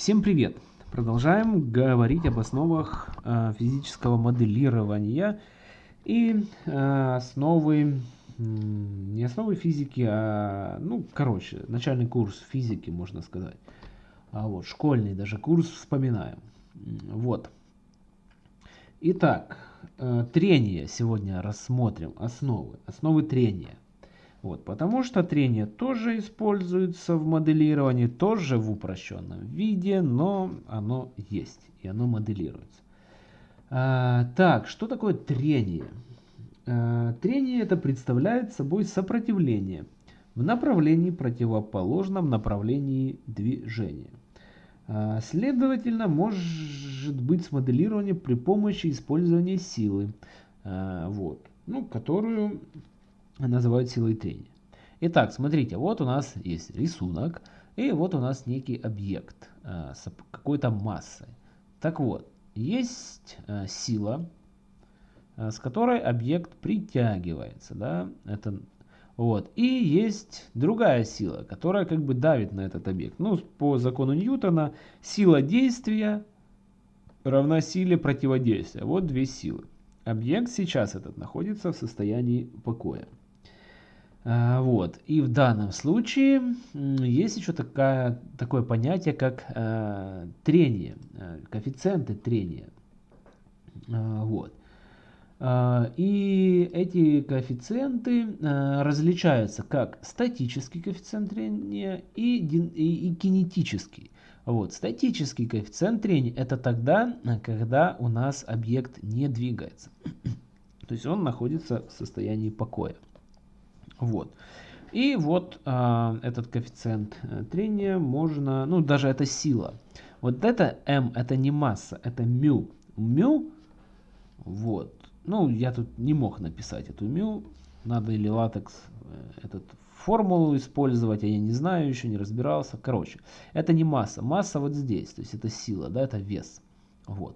Всем привет! Продолжаем говорить об основах э, физического моделирования и э, основы, не основы физики, а, ну, короче, начальный курс физики, можно сказать. А вот, школьный даже курс вспоминаем. Вот. Итак, э, трение сегодня рассмотрим, основы, основы трения. Вот, потому что трение тоже используется в моделировании, тоже в упрощенном виде, но оно есть и оно моделируется. А, так, что такое трение? А, трение это представляет собой сопротивление в направлении противоположном направлении движения. А, следовательно, может быть смоделирование при помощи использования силы, а, вот, ну, которую называют силой трения. Итак, смотрите, вот у нас есть рисунок, и вот у нас некий объект э, с какой-то массой. Так вот, есть э, сила, э, с которой объект притягивается, да, это вот. И есть другая сила, которая как бы давит на этот объект. Ну, по закону Ньютона, сила действия равна силе противодействия. Вот две силы. Объект сейчас этот находится в состоянии покоя. А, вот. И в данном случае есть еще такая, такое понятие, как э, трение, э, коэффициенты трения. Э, вот. Э, и эти коэффициенты э, различаются как статический коэффициент трения и, и, и кинетический. Вот. Статический коэффициент трения это тогда, когда у нас объект не двигается. То есть он находится в состоянии покоя. Вот. И вот э, этот коэффициент э, трения можно, ну даже это сила. Вот это m, это не масса, это μ. μ, вот. Ну, я тут не мог написать эту μ. Надо или латекс э, этот формулу использовать, а я не знаю, еще не разбирался. Короче, это не масса. Масса вот здесь, то есть это сила, да, это вес. Вот.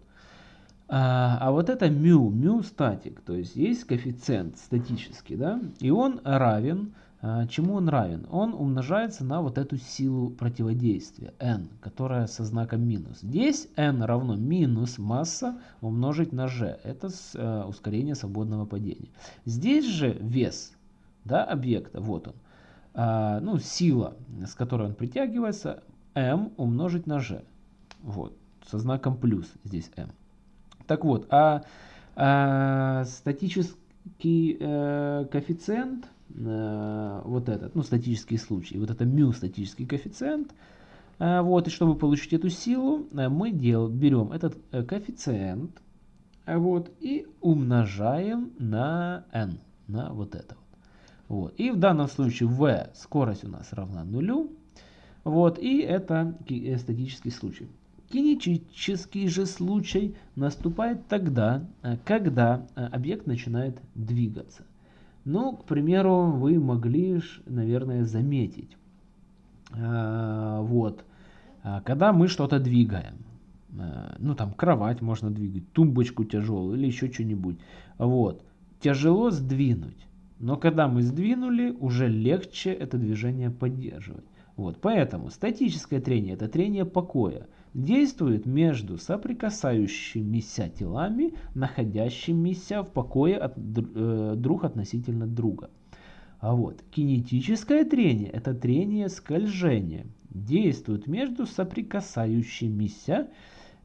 А, а вот это μ, μ статик, то есть есть коэффициент статический, да, и он равен, а, чему он равен? Он умножается на вот эту силу противодействия, n, которая со знаком минус. Здесь n равно минус масса умножить на g, это с, а, ускорение свободного падения. Здесь же вес да, объекта, вот он, а, ну сила, с которой он притягивается, m умножить на g, вот, со знаком плюс здесь m. Так вот, а, а статический э, коэффициент, э, вот этот, ну статический случай, вот это μ статический коэффициент, э, вот, и чтобы получить эту силу, э, мы дел, берем этот э, коэффициент, э, вот, и умножаем на n, на вот это вот. Вот. И в данном случае v скорость у нас равна нулю. Вот, и это статический случай. Кинетический же случай наступает тогда, э, когда э, объект начинает двигаться. Ну, к примеру, вы могли, наверное, заметить, э, вот, когда мы что-то двигаем, ну, там, кровать можно двигать, тумбочку тяжелую или еще что-нибудь, вот, тяжело сдвинуть, но когда мы сдвинули, уже легче это движение поддерживать. Вот, поэтому статическое трение – это трение покоя действует между соприкасающимися телами, находящимися в покое от, э, друг относительно друга. А вот кинетическое трение – это трение скольжения. Действует между соприкасающимися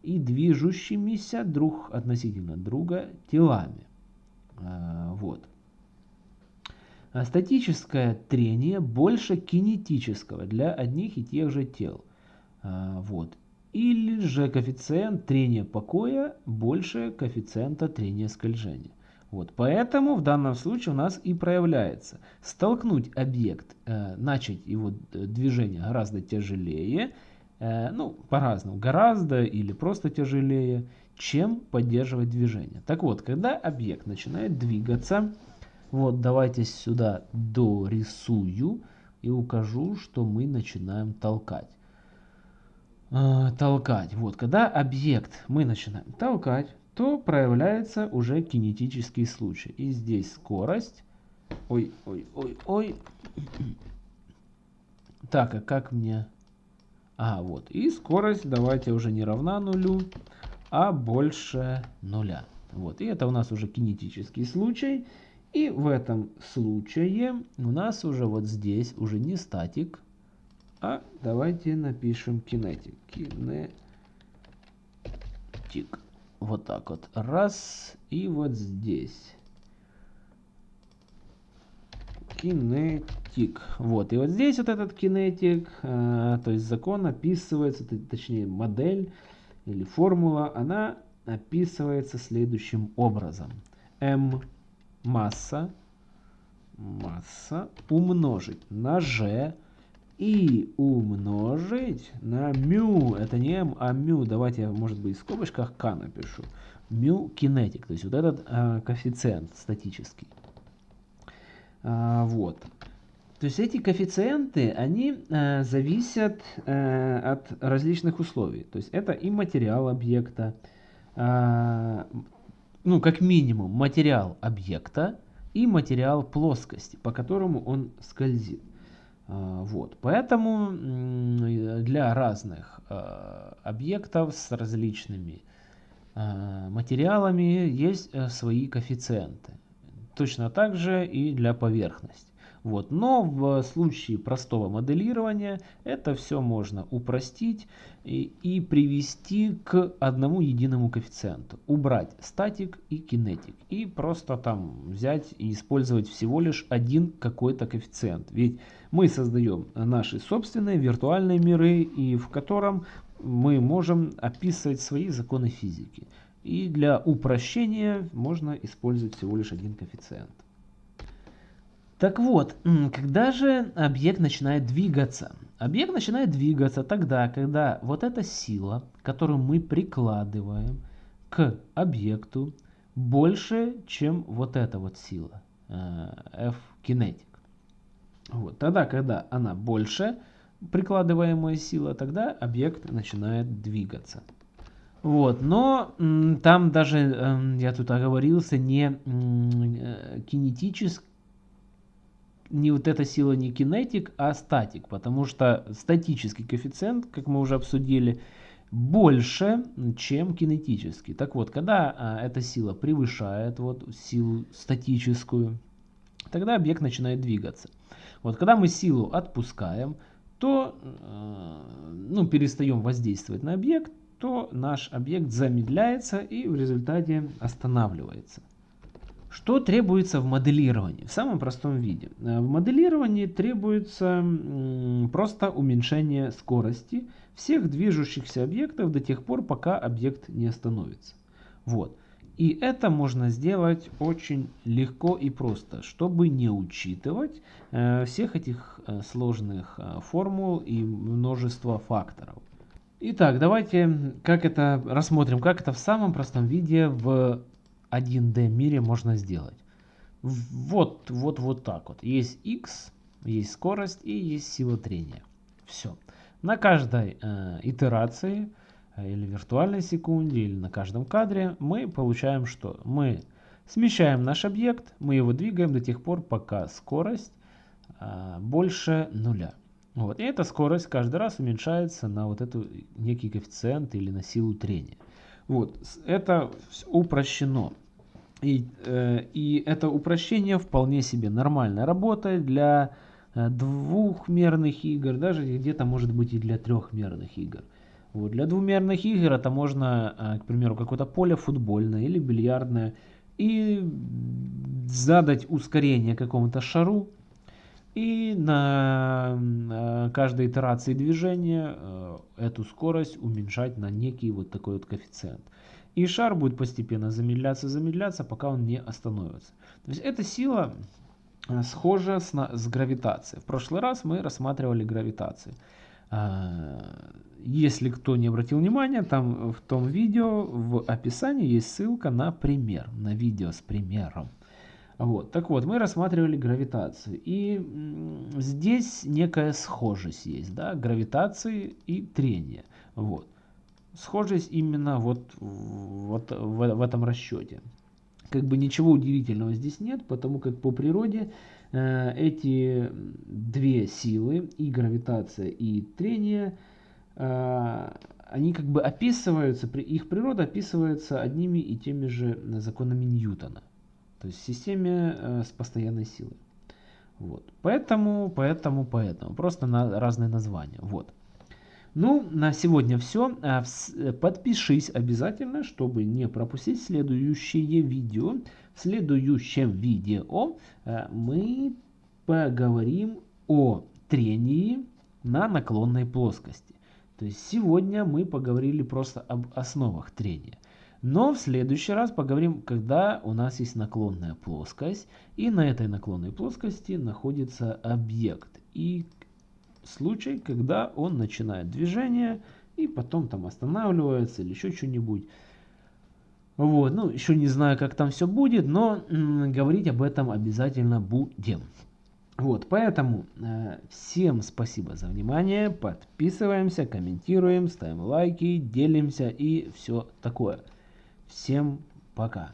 и движущимися друг относительно друга телами. А, вот. А статическое трение больше кинетического для одних и тех же тел. А, вот или же коэффициент трения покоя больше коэффициента трения скольжения. Вот, поэтому в данном случае у нас и проявляется столкнуть объект, э, начать его движение гораздо тяжелее, э, ну по-разному, гораздо или просто тяжелее, чем поддерживать движение. Так вот, когда объект начинает двигаться, вот давайте сюда дорисую и укажу, что мы начинаем толкать. Э, толкать. Вот, когда объект мы начинаем толкать, то проявляется уже кинетический случай. И здесь скорость. Ой, ой, ой, ой. Так, а как мне... А, вот. И скорость давайте уже не равна нулю, а больше нуля. Вот. И это у нас уже кинетический случай. И в этом случае у нас уже вот здесь уже не статик, а давайте напишем кинетик. Кинетик. Вот так вот. Раз. И вот здесь. Кинетик. Вот. И вот здесь вот этот кинетик, э, то есть закон описывается, точнее модель или формула, она описывается следующим образом. m масса, масса умножить на g и умножить на мю. Это не m, а мю. Давайте я, может быть, в скобочках k напишу. Мю кинетик, то есть вот этот э, коэффициент статический. А, вот. То есть эти коэффициенты, они э, зависят э, от различных условий. То есть это и материал объекта, э, ну, как минимум, материал объекта и материал плоскости, по которому он скользит. Э, вот. Поэтому для разных э, объектов с различными э, материалами есть э, свои коэффициенты. Точно так же и для поверхности. Вот. Но в случае простого моделирования это все можно упростить и, и привести к одному единому коэффициенту. Убрать статик и кинетик. И просто там взять и использовать всего лишь один какой-то коэффициент. Ведь мы создаем наши собственные виртуальные миры, и в котором мы можем описывать свои законы физики. И для упрощения можно использовать всего лишь один коэффициент. Так вот, когда же объект начинает двигаться? Объект начинает двигаться тогда, когда вот эта сила, которую мы прикладываем к объекту, больше, чем вот эта вот сила, э, F кинетик. Вот, тогда, когда она больше, прикладываемая сила, тогда объект начинает двигаться. Вот, но там даже, эм, я тут оговорился, не э, кинетически, не вот эта сила не кинетик, а статик, потому что статический коэффициент, как мы уже обсудили, больше, чем кинетический. Так вот, когда а, эта сила превышает вот силу статическую, тогда объект начинает двигаться. Вот когда мы силу отпускаем, то э, ну, перестаем воздействовать на объект, то наш объект замедляется и в результате останавливается. Что требуется в моделировании? В самом простом виде. Э, в моделировании требуется просто уменьшение скорости всех движущихся объектов до тех пор, пока объект не остановится. Вот. И это можно сделать очень легко и просто, чтобы не учитывать э, всех этих э, сложных формул и множество факторов. Итак, давайте как это рассмотрим, как это в самом простом виде в 1D мире можно сделать. Вот, вот, вот так вот. Есть x, есть скорость и есть сила трения. Все. На каждой э, итерации э, или виртуальной секунде или на каждом кадре мы получаем что? Мы смещаем наш объект, мы его двигаем до тех пор, пока скорость э, больше нуля. Вот. И эта скорость каждый раз уменьшается на вот эту некий коэффициент или на силу трения. Вот, это упрощено. И, э, и это упрощение вполне себе нормально работает для э, двухмерных игр, даже где-то может быть и для трехмерных игр. Вот, для двумерных игр это можно, э, к примеру, какое-то поле футбольное или бильярдное, и задать ускорение какому-то шару, и на э, каждой итерации движения э, эту скорость уменьшать на некий вот такой вот коэффициент. И шар будет постепенно замедляться, замедляться, пока он не остановится. То есть эта сила э, схожа с, с гравитацией. В прошлый раз мы рассматривали гравитацию. Если кто не обратил внимания, там в том видео в описании есть ссылка на пример, на видео с примером. Вот. Так вот, мы рассматривали гравитацию. И здесь некая схожесть есть, да, гравитации и трения. Вот. Схожесть именно вот, вот в, в этом расчете. Как бы ничего удивительного здесь нет, потому как по природе э, эти две силы, и гравитация, и трение, э, они как бы описываются, их природа описывается одними и теми же законами Ньютона. То есть в системе э, с постоянной силой. Вот. Поэтому, поэтому, поэтому. Просто на разные названия. Вот. Ну, на сегодня все. А, подпишись обязательно, чтобы не пропустить следующее видео. В следующем видео э, мы поговорим о трении на наклонной плоскости. То есть сегодня мы поговорили просто об основах трения. Но в следующий раз поговорим, когда у нас есть наклонная плоскость, и на этой наклонной плоскости находится объект. И случай, когда он начинает движение, и потом там останавливается или еще что-нибудь. Вот, ну, еще не знаю, как там все будет, но говорить об этом обязательно будем. Вот, поэтому э, всем спасибо за внимание, подписываемся, комментируем, ставим лайки, делимся и все такое. Всем пока.